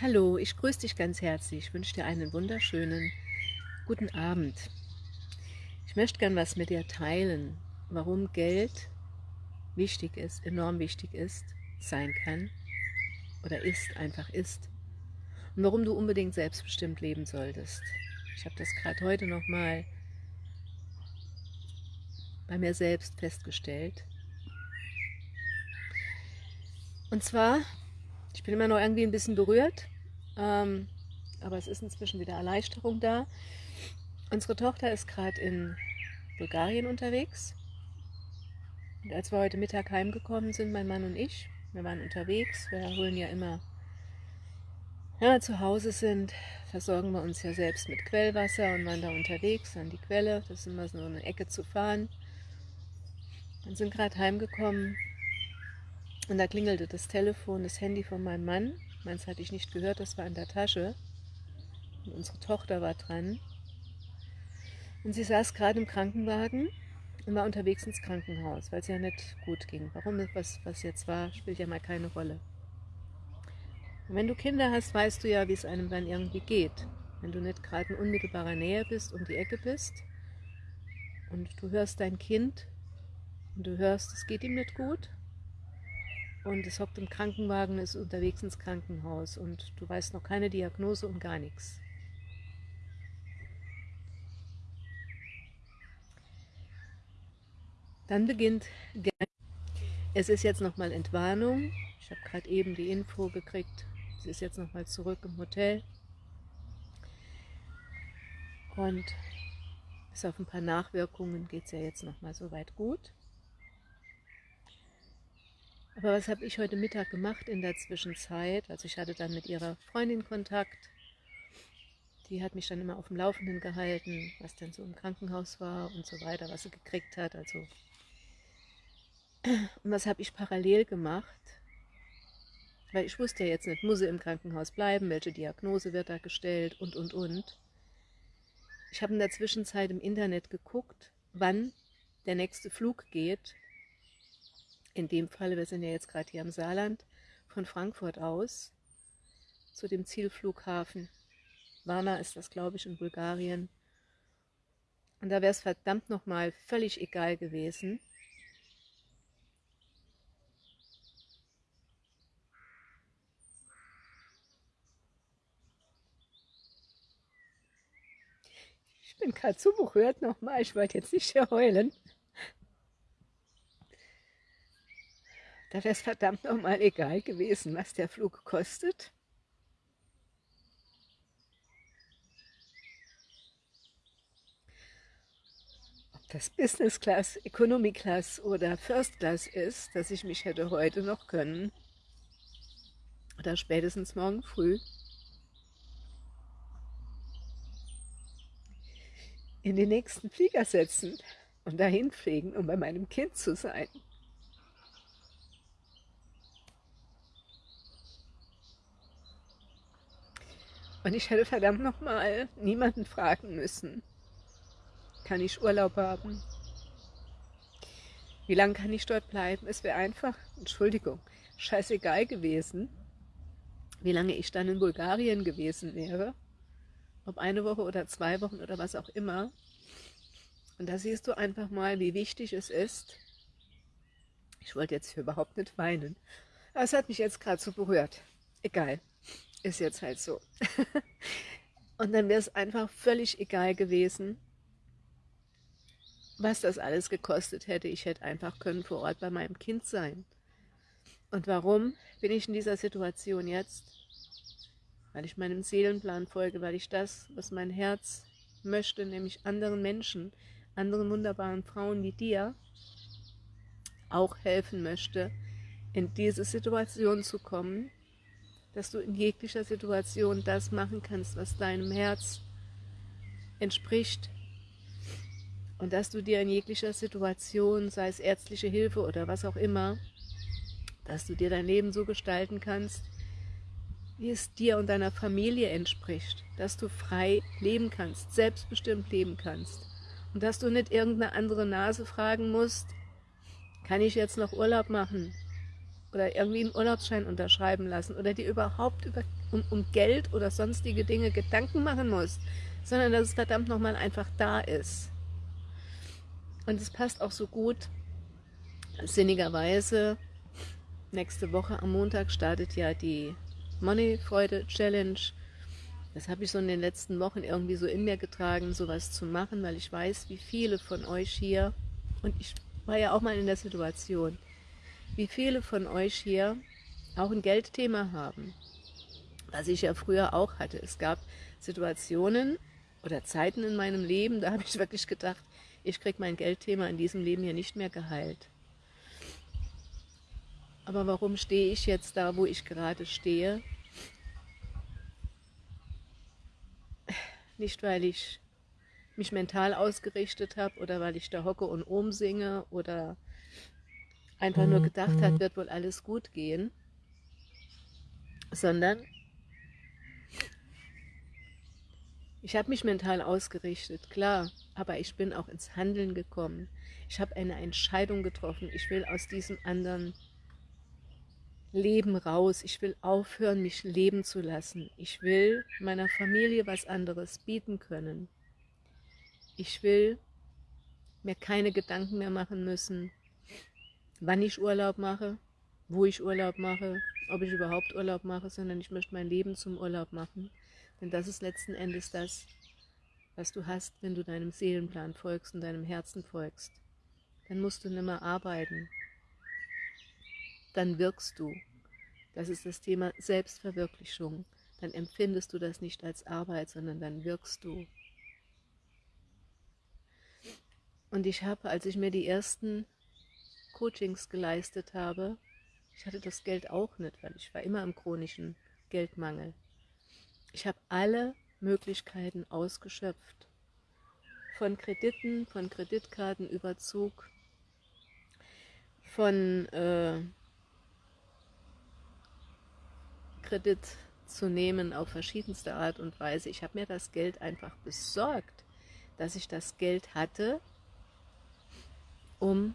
Hallo, ich grüße dich ganz herzlich. Ich wünsche dir einen wunderschönen guten Abend. Ich möchte gern was mit dir teilen, warum Geld wichtig ist, enorm wichtig ist, sein kann oder ist, einfach ist und warum du unbedingt selbstbestimmt leben solltest. Ich habe das gerade heute nochmal bei mir selbst festgestellt. Und zwar ich bin immer noch irgendwie ein bisschen berührt, ähm, aber es ist inzwischen wieder Erleichterung da. Unsere Tochter ist gerade in Bulgarien unterwegs. Und als wir heute Mittag heimgekommen sind, mein Mann und ich, wir waren unterwegs, wir holen ja immer, wenn wir zu Hause sind, versorgen wir uns ja selbst mit Quellwasser und waren da unterwegs an die Quelle. Das ist immer so eine Ecke zu fahren. Und sind gerade heimgekommen und da klingelte das Telefon, das Handy von meinem Mann. Meins hatte ich nicht gehört, das war in der Tasche. Und unsere Tochter war dran. Und sie saß gerade im Krankenwagen und war unterwegs ins Krankenhaus, weil es ja nicht gut ging. Warum was, was jetzt war, spielt ja mal keine Rolle. Und wenn du Kinder hast, weißt du ja, wie es einem dann irgendwie geht. Wenn du nicht gerade in unmittelbarer Nähe bist, um die Ecke bist und du hörst dein Kind und du hörst, es geht ihm nicht gut und es hockt im Krankenwagen, ist unterwegs ins Krankenhaus und du weißt noch keine Diagnose und gar nichts. Dann beginnt, es ist jetzt nochmal Entwarnung, ich habe gerade eben die Info gekriegt, sie ist jetzt nochmal zurück im Hotel und bis auf ein paar Nachwirkungen geht es ja jetzt nochmal so weit gut. Aber was habe ich heute Mittag gemacht in der Zwischenzeit? Also ich hatte dann mit ihrer Freundin Kontakt. Die hat mich dann immer auf dem Laufenden gehalten, was denn so im Krankenhaus war und so weiter, was sie gekriegt hat. Also und was habe ich parallel gemacht? Weil ich wusste ja jetzt nicht, muss sie im Krankenhaus bleiben, welche Diagnose wird da gestellt und, und, und. Ich habe in der Zwischenzeit im Internet geguckt, wann der nächste Flug geht in dem Falle, wir sind ja jetzt gerade hier am Saarland, von Frankfurt aus zu dem Zielflughafen. Varna ist das, glaube ich, in Bulgarien. Und da wäre es verdammt nochmal völlig egal gewesen, Ich bin gerade so berührt nochmal, ich wollte jetzt nicht hier heulen. Da wäre es verdammt nochmal egal gewesen, was der Flug kostet. Ob das Business Class, Economy Class oder First Class ist, dass ich mich hätte heute noch können. Oder spätestens morgen früh. in den nächsten Flieger setzen und dahin fliegen, um bei meinem Kind zu sein. Und ich hätte verdammt nochmal niemanden fragen müssen. Kann ich Urlaub haben? Wie lange kann ich dort bleiben? Es wäre einfach, Entschuldigung, scheißegal gewesen, wie lange ich dann in Bulgarien gewesen wäre. Ob eine Woche oder zwei Wochen oder was auch immer. Und da siehst du einfach mal, wie wichtig es ist. Ich wollte jetzt hier überhaupt nicht weinen. Aber es hat mich jetzt gerade so berührt. Egal ist jetzt halt so. Und dann wäre es einfach völlig egal gewesen, was das alles gekostet hätte. Ich hätte einfach können vor Ort bei meinem Kind sein. Und warum bin ich in dieser Situation jetzt? Weil ich meinem Seelenplan folge, weil ich das, was mein Herz möchte, nämlich anderen Menschen, anderen wunderbaren Frauen wie dir, auch helfen möchte, in diese Situation zu kommen, dass du in jeglicher Situation das machen kannst, was deinem Herz entspricht. Und dass du dir in jeglicher Situation, sei es ärztliche Hilfe oder was auch immer, dass du dir dein Leben so gestalten kannst, wie es dir und deiner Familie entspricht, dass du frei leben kannst, selbstbestimmt leben kannst. Und dass du nicht irgendeine andere Nase fragen musst, kann ich jetzt noch Urlaub machen, oder irgendwie einen Urlaubsschein unterschreiben lassen oder dir überhaupt über um, um Geld oder sonstige Dinge Gedanken machen musst, sondern dass es verdammt nochmal einfach da ist. Und es passt auch so gut, sinnigerweise, nächste Woche am Montag startet ja die Money Freude Challenge. Das habe ich so in den letzten Wochen irgendwie so in mir getragen, sowas zu machen, weil ich weiß, wie viele von euch hier, und ich war ja auch mal in der Situation, wie viele von euch hier auch ein Geldthema haben, was ich ja früher auch hatte. Es gab Situationen oder Zeiten in meinem Leben, da habe ich wirklich gedacht, ich kriege mein Geldthema in diesem Leben hier nicht mehr geheilt. Aber warum stehe ich jetzt da, wo ich gerade stehe? Nicht, weil ich mich mental ausgerichtet habe oder weil ich da hocke und umsinge oder einfach nur gedacht hat, wird wohl alles gut gehen, sondern ich habe mich mental ausgerichtet, klar, aber ich bin auch ins Handeln gekommen. Ich habe eine Entscheidung getroffen. Ich will aus diesem anderen Leben raus. Ich will aufhören, mich leben zu lassen. Ich will meiner Familie was anderes bieten können. Ich will mir keine Gedanken mehr machen müssen, wann ich Urlaub mache, wo ich Urlaub mache, ob ich überhaupt Urlaub mache, sondern ich möchte mein Leben zum Urlaub machen. Denn das ist letzten Endes das, was du hast, wenn du deinem Seelenplan folgst und deinem Herzen folgst. Dann musst du nicht mehr arbeiten. Dann wirkst du. Das ist das Thema Selbstverwirklichung. Dann empfindest du das nicht als Arbeit, sondern dann wirkst du. Und ich habe, als ich mir die ersten Coachings geleistet habe, ich hatte das Geld auch nicht, weil ich war immer im chronischen Geldmangel. Ich habe alle Möglichkeiten ausgeschöpft. Von Krediten, von Kreditkartenüberzug, von äh, Kredit zu nehmen auf verschiedenste Art und Weise. Ich habe mir das Geld einfach besorgt, dass ich das Geld hatte, um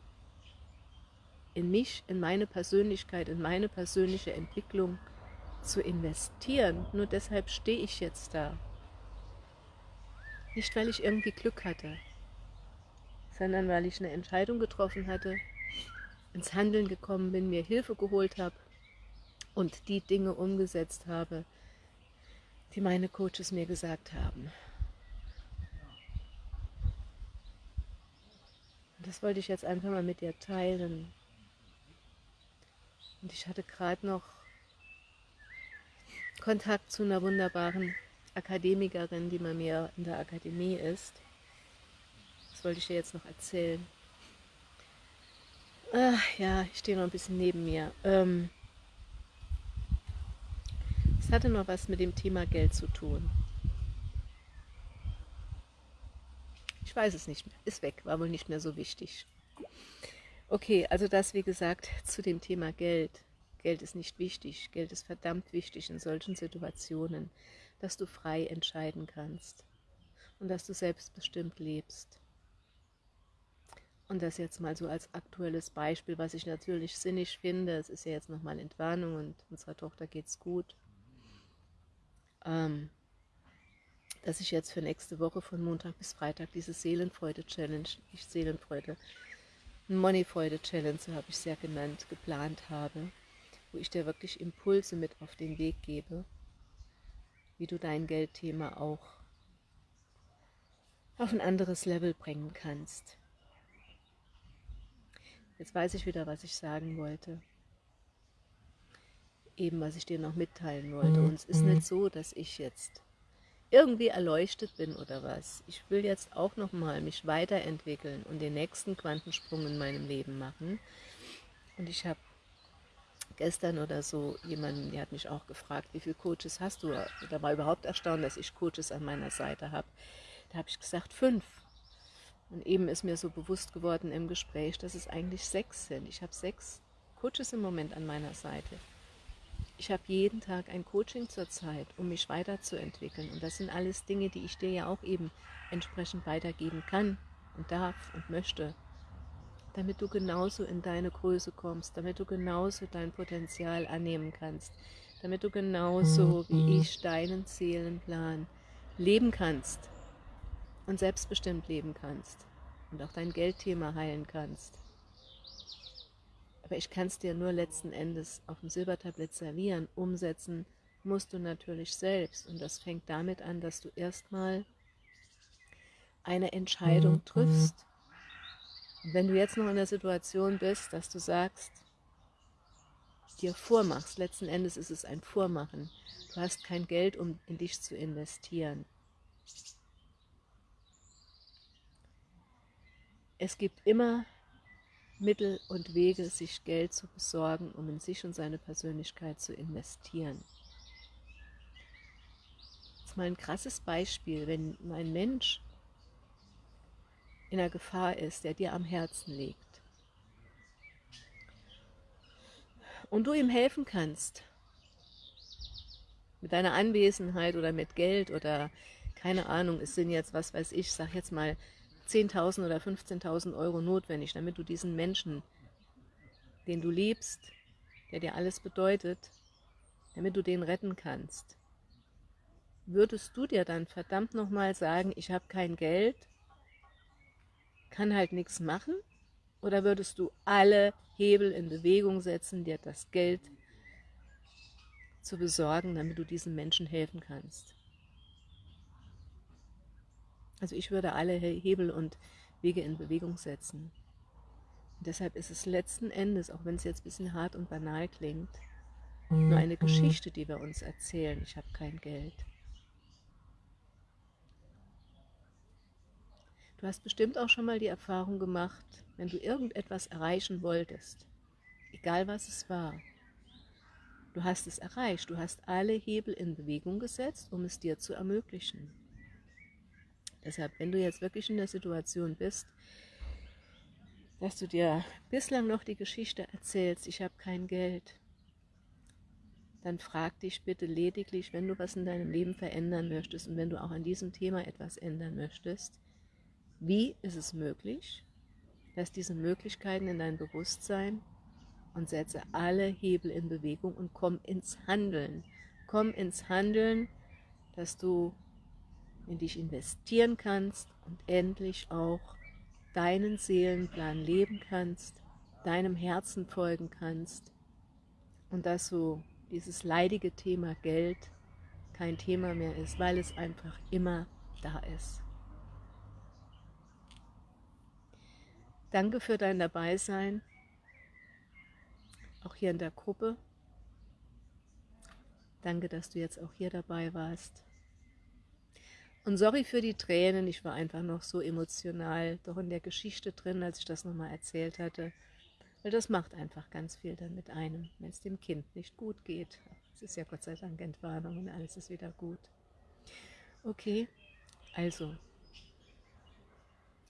in mich, in meine Persönlichkeit, in meine persönliche Entwicklung zu investieren. Nur deshalb stehe ich jetzt da. Nicht, weil ich irgendwie Glück hatte, sondern weil ich eine Entscheidung getroffen hatte, ins Handeln gekommen bin, mir Hilfe geholt habe und die Dinge umgesetzt habe, die meine Coaches mir gesagt haben. das wollte ich jetzt einfach mal mit dir teilen. Und ich hatte gerade noch Kontakt zu einer wunderbaren Akademikerin, die bei mir in der Akademie ist. Das wollte ich dir jetzt noch erzählen. Ach, ja, ich stehe noch ein bisschen neben mir. Ähm, es hatte noch was mit dem Thema Geld zu tun. Ich weiß es nicht mehr. Ist weg, war wohl nicht mehr so wichtig. Okay, also das wie gesagt zu dem Thema Geld. Geld ist nicht wichtig. Geld ist verdammt wichtig in solchen Situationen, dass du frei entscheiden kannst und dass du selbstbestimmt lebst. Und das jetzt mal so als aktuelles Beispiel, was ich natürlich sinnig finde. Es ist ja jetzt nochmal Entwarnung und unserer Tochter geht es gut. Ähm, dass ich jetzt für nächste Woche von Montag bis Freitag diese Seelenfreude-Challenge, nicht Seelenfreude, Moneyfreude-Challenge, so habe ich es ja genannt, geplant habe, wo ich dir wirklich Impulse mit auf den Weg gebe, wie du dein Geldthema auch auf ein anderes Level bringen kannst. Jetzt weiß ich wieder, was ich sagen wollte. Eben, was ich dir noch mitteilen wollte. Und es ist nicht so, dass ich jetzt irgendwie erleuchtet bin oder was. Ich will jetzt auch nochmal mich weiterentwickeln und den nächsten Quantensprung in meinem Leben machen. Und ich habe gestern oder so jemanden, der hat mich auch gefragt, wie viele Coaches hast du? Da war überhaupt erstaunt, dass ich Coaches an meiner Seite habe. Da habe ich gesagt, fünf. Und eben ist mir so bewusst geworden im Gespräch, dass es eigentlich sechs sind. Ich habe sechs Coaches im Moment an meiner Seite. Ich habe jeden Tag ein Coaching zurzeit, um mich weiterzuentwickeln. Und das sind alles Dinge, die ich dir ja auch eben entsprechend weitergeben kann und darf und möchte. damit du genauso in deine Größe kommst, damit du genauso dein Potenzial annehmen kannst, damit du genauso wie mhm. ich deinen Seelenplan leben kannst und selbstbestimmt leben kannst und auch dein Geldthema heilen kannst. Aber ich kann es dir nur letzten Endes auf dem Silbertablett servieren, umsetzen musst du natürlich selbst. Und das fängt damit an, dass du erstmal eine Entscheidung mhm. triffst. Und wenn du jetzt noch in der Situation bist, dass du sagst, dir vormachst, letzten Endes ist es ein Vormachen. Du hast kein Geld, um in dich zu investieren. Es gibt immer Mittel und Wege, sich Geld zu besorgen, um in sich und seine Persönlichkeit zu investieren. Das ist mal ein krasses Beispiel, wenn ein Mensch in der Gefahr ist, der dir am Herzen liegt und du ihm helfen kannst, mit deiner Anwesenheit oder mit Geld oder keine Ahnung, es sind jetzt, was weiß ich, sag jetzt mal 10.000 oder 15.000 Euro notwendig, damit du diesen Menschen, den du liebst, der dir alles bedeutet, damit du den retten kannst. Würdest du dir dann verdammt nochmal sagen, ich habe kein Geld, kann halt nichts machen? Oder würdest du alle Hebel in Bewegung setzen, dir das Geld zu besorgen, damit du diesen Menschen helfen kannst? Also ich würde alle Hebel und Wege in Bewegung setzen. Und deshalb ist es letzten Endes, auch wenn es jetzt ein bisschen hart und banal klingt, nur eine mhm. Geschichte, die wir uns erzählen. Ich habe kein Geld. Du hast bestimmt auch schon mal die Erfahrung gemacht, wenn du irgendetwas erreichen wolltest, egal was es war, du hast es erreicht, du hast alle Hebel in Bewegung gesetzt, um es dir zu ermöglichen. Deshalb, wenn du jetzt wirklich in der Situation bist, dass du dir bislang noch die Geschichte erzählst, ich habe kein Geld, dann frag dich bitte lediglich, wenn du was in deinem Leben verändern möchtest und wenn du auch an diesem Thema etwas ändern möchtest, wie ist es möglich, dass diese Möglichkeiten in dein Bewusstsein und setze alle Hebel in Bewegung und komm ins Handeln. Komm ins Handeln, dass du in dich investieren kannst und endlich auch deinen Seelenplan leben kannst, deinem Herzen folgen kannst und dass so dieses leidige Thema Geld kein Thema mehr ist, weil es einfach immer da ist. Danke für dein Dabeisein, auch hier in der Gruppe. Danke, dass du jetzt auch hier dabei warst. Und sorry für die Tränen, ich war einfach noch so emotional doch in der Geschichte drin, als ich das nochmal erzählt hatte. Weil das macht einfach ganz viel dann mit einem, wenn es dem Kind nicht gut geht. Es ist ja Gott sei Dank Entwarnung und alles ist wieder gut. Okay, also,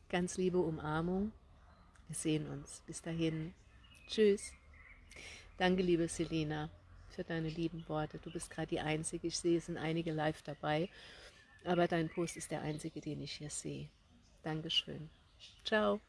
ganz liebe Umarmung. Wir sehen uns. Bis dahin. Tschüss. Danke, liebe Selina, für deine lieben Worte. Du bist gerade die Einzige. Ich sehe, es sind einige live dabei. Aber dein Post ist der einzige, den ich hier sehe. Dankeschön. Ciao.